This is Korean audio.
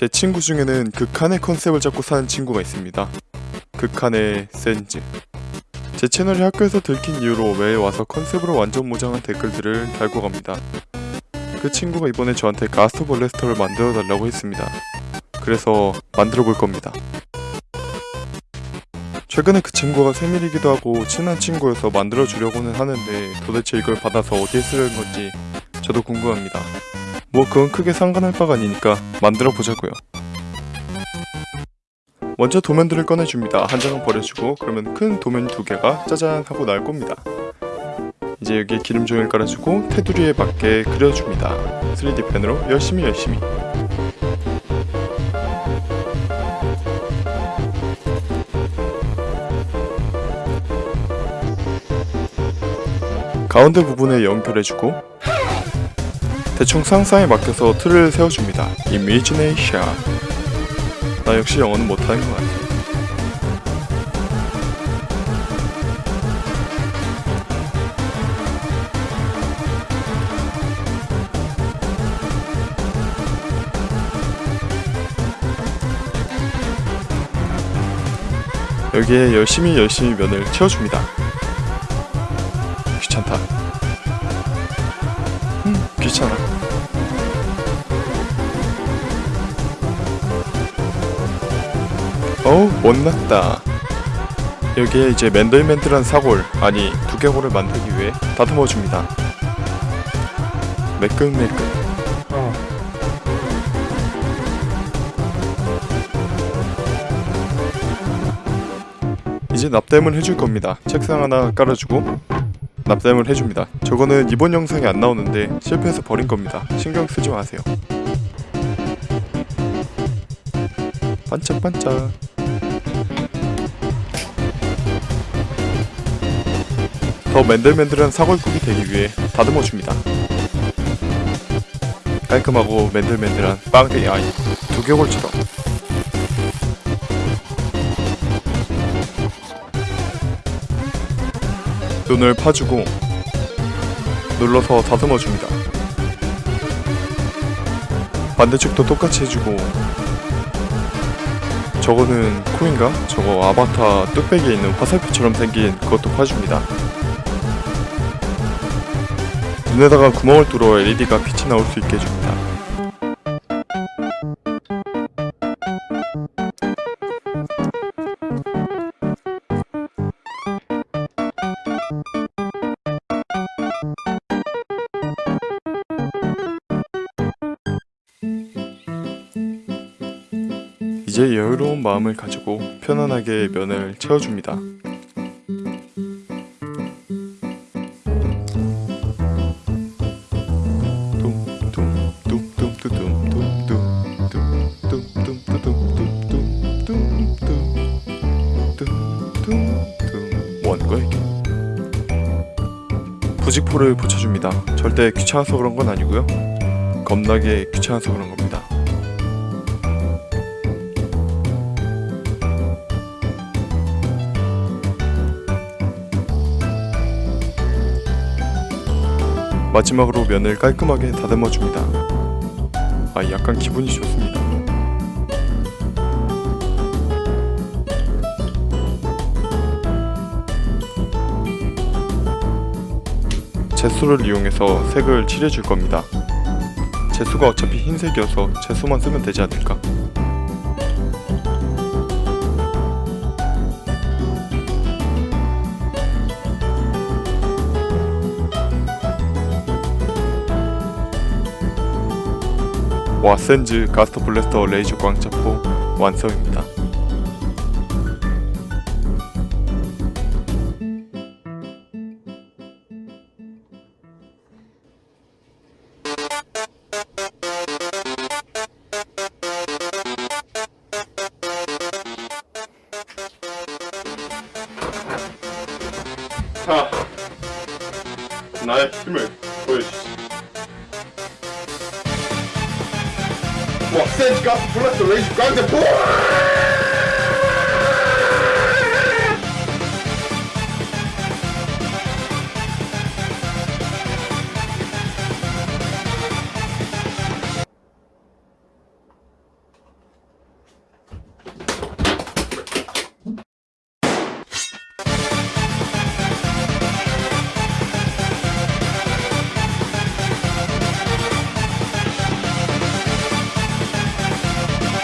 제 친구 중에는 극한의 컨셉을 잡고 사는 친구가 있습니다. 극한의 센즈. 제 채널이 학교에서 들킨 이후로 매일 와서 컨셉으로 완전 무장한 댓글들을 달고 갑니다. 그 친구가 이번에 저한테 가스트 볼레스터를 만들어 달라고 했습니다. 그래서 만들어 볼 겁니다. 최근에 그 친구가 생일이기도 하고 친한 친구여서 만들어 주려고는 하는데 도대체 이걸 받아서 어디에 쓰려는 건지 저도 궁금합니다. 뭐 그건 크게 상관할 바가 아니니까 만들어 보자고요. 먼저 도면들을 꺼내줍니다. 한 장은 버려주고 그러면 큰 도면 두 개가 짜잔 하고 나올 겁니다. 이제 여기에 기름 종이를 깔아주고 테두리에 맞게 그려줍니다. 3D 펜으로 열심히 열심히 가운데 부분에 연결해주고 대충 상상에 맡겨서 틀을 세워줍니다. Imagination 나 역시 영어는 못하는 것 같아. 여기에 열심히 열심히 면을 채워줍니다. 귀찮다. 음, 귀찮아. 어우, 못났다. 여기에 이제 맨들맨들한 사골, 아니 두개골을 만들기 위해 다듬어 줍니다. 매끈매끈. 이제 납땜을 해줄 겁니다. 책상 하나 깔아주고 납땜을 해줍니다. 저거는 이번 영상에 안 나오는데 실패해서 버린 겁니다. 신경 쓰지 마세요. 반짝반짝. 더 맨들맨들한 사골국이 되기 위해 다듬어 줍니다. 깔끔하고 맨들맨들한 빵댕이 아이 두개골처럼 눈을 파주고 눌러서 다듬어 줍니다. 반대쪽도 똑같이 해주고 저거는 코인가? 저거 아바타 뚝배기에 있는 화살표처럼 생긴 그것도 파줍니다. 눈에다가 구멍을 뚫어 LED가 빛이 나올 수 있게 해줍니다. 이제 여유로운 마음을 가지고 편안하게 면을 채워줍니다. 부직포를 붙여줍니다. 절대 귀찮아서 그런 건 아니고요. 겁나게 귀찮아서 그런 겁니다. 마지막으로 면을 깔끔하게 다듬어 줍니다. 아, 약간 기분이 좋습니다. 제수를 이용해서 색을 칠해줄 겁니다. 제수가 어차피 흰색이어서 제수만 쓰면 되지 않을까? 와 센즈 가스터 블래스터 레이저 광자포 완성입니다. 자, 나의 힘을 보여주시. 와, 센즈 가스 블